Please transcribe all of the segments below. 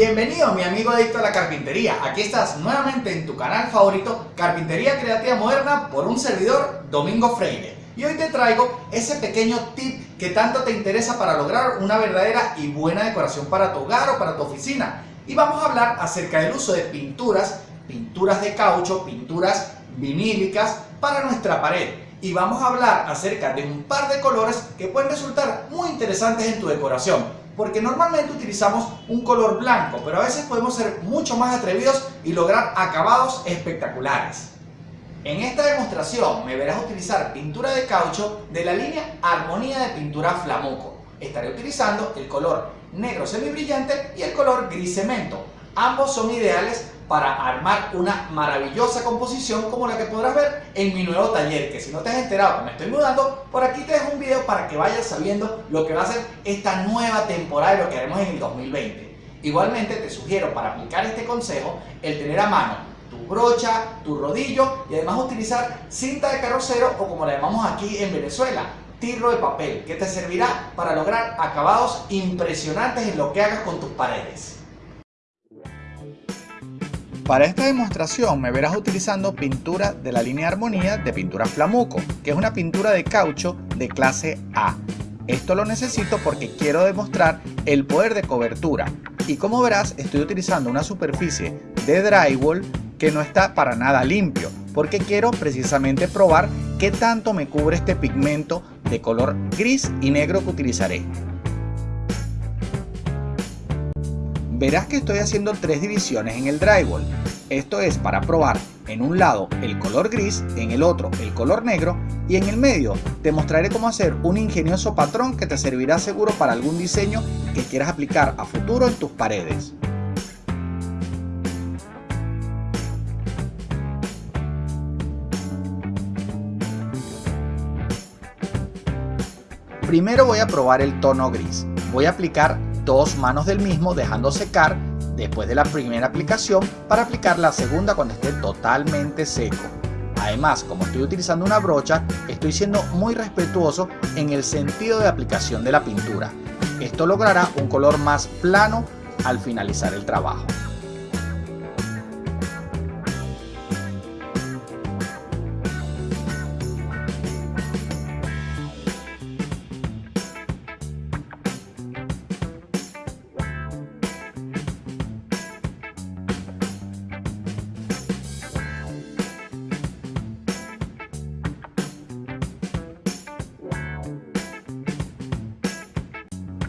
Bienvenido mi amigo adicto a la carpintería, aquí estás nuevamente en tu canal favorito Carpintería Creativa Moderna por un servidor Domingo Freire. Y hoy te traigo ese pequeño tip que tanto te interesa para lograr una verdadera y buena decoración para tu hogar o para tu oficina. Y vamos a hablar acerca del uso de pinturas, pinturas de caucho, pinturas vinílicas para nuestra pared. Y vamos a hablar acerca de un par de colores que pueden resultar muy interesantes en tu decoración porque normalmente utilizamos un color blanco, pero a veces podemos ser mucho más atrevidos y lograr acabados espectaculares. En esta demostración me verás utilizar pintura de caucho de la línea Armonía de Pintura Flamuco. Estaré utilizando el color negro semibrillante y el color gris cemento. Ambos son ideales para armar una maravillosa composición como la que podrás ver en mi nuevo taller, que si no te has enterado que me estoy mudando, por aquí te dejo un video para que vayas sabiendo lo que va a ser esta nueva temporada y lo que haremos en el 2020. Igualmente te sugiero para aplicar este consejo el tener a mano tu brocha, tu rodillo y además utilizar cinta de carrocero o como la llamamos aquí en Venezuela, tirro de papel, que te servirá para lograr acabados impresionantes en lo que hagas con tus paredes. Para esta demostración me verás utilizando pintura de la línea Armonía de pintura Flamuco, que es una pintura de caucho de clase A. Esto lo necesito porque quiero demostrar el poder de cobertura y como verás estoy utilizando una superficie de drywall que no está para nada limpio porque quiero precisamente probar qué tanto me cubre este pigmento de color gris y negro que utilizaré. Verás que estoy haciendo tres divisiones en el drywall. Esto es para probar en un lado el color gris, en el otro el color negro y en el medio te mostraré cómo hacer un ingenioso patrón que te servirá seguro para algún diseño que quieras aplicar a futuro en tus paredes. Primero voy a probar el tono gris. Voy a aplicar dos manos del mismo dejando secar después de la primera aplicación para aplicar la segunda cuando esté totalmente seco. Además, como estoy utilizando una brocha, estoy siendo muy respetuoso en el sentido de aplicación de la pintura. Esto logrará un color más plano al finalizar el trabajo.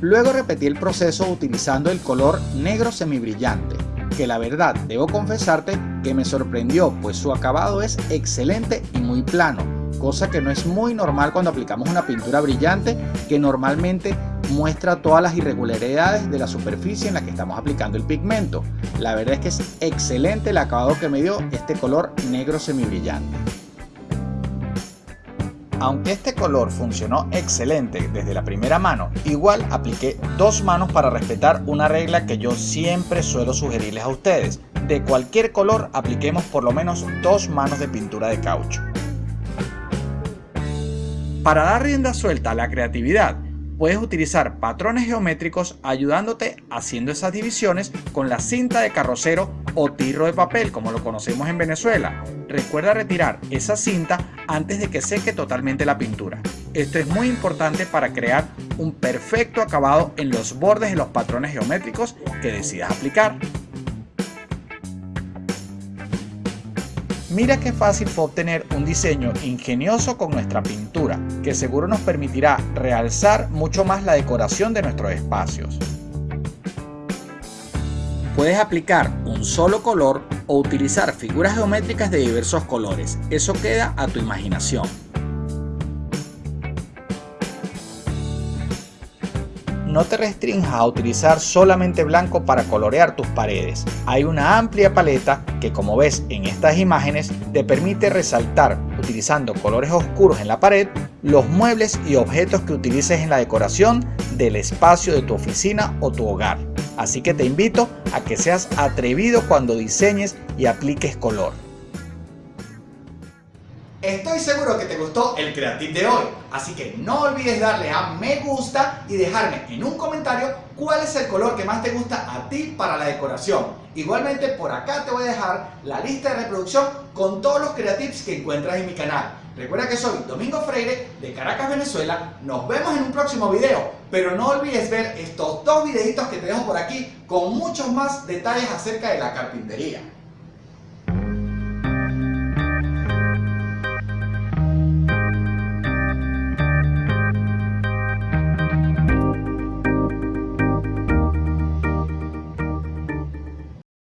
Luego repetí el proceso utilizando el color negro semibrillante, que la verdad debo confesarte que me sorprendió pues su acabado es excelente y muy plano, cosa que no es muy normal cuando aplicamos una pintura brillante que normalmente muestra todas las irregularidades de la superficie en la que estamos aplicando el pigmento. La verdad es que es excelente el acabado que me dio este color negro semibrillante. Aunque este color funcionó excelente desde la primera mano, igual apliqué dos manos para respetar una regla que yo siempre suelo sugerirles a ustedes. De cualquier color apliquemos por lo menos dos manos de pintura de caucho. Para dar rienda suelta a la creatividad, puedes utilizar patrones geométricos ayudándote haciendo esas divisiones con la cinta de carrocero o tirro de papel como lo conocemos en Venezuela. Recuerda retirar esa cinta antes de que seque totalmente la pintura. Esto es muy importante para crear un perfecto acabado en los bordes de los patrones geométricos que decidas aplicar. Mira qué fácil fue obtener un diseño ingenioso con nuestra pintura, que seguro nos permitirá realzar mucho más la decoración de nuestros espacios. Puedes aplicar un solo color o utilizar figuras geométricas de diversos colores, eso queda a tu imaginación. no te restrinjas a utilizar solamente blanco para colorear tus paredes. Hay una amplia paleta que como ves en estas imágenes te permite resaltar utilizando colores oscuros en la pared los muebles y objetos que utilices en la decoración del espacio de tu oficina o tu hogar. Así que te invito a que seas atrevido cuando diseñes y apliques color. Estoy seguro que te gustó el Creative de hoy, así que no olvides darle a me gusta y dejarme en un comentario cuál es el color que más te gusta a ti para la decoración. Igualmente por acá te voy a dejar la lista de reproducción con todos los creatives que encuentras en mi canal. Recuerda que soy Domingo Freire de Caracas, Venezuela. Nos vemos en un próximo video, pero no olvides ver estos dos videitos que te dejo por aquí con muchos más detalles acerca de la carpintería.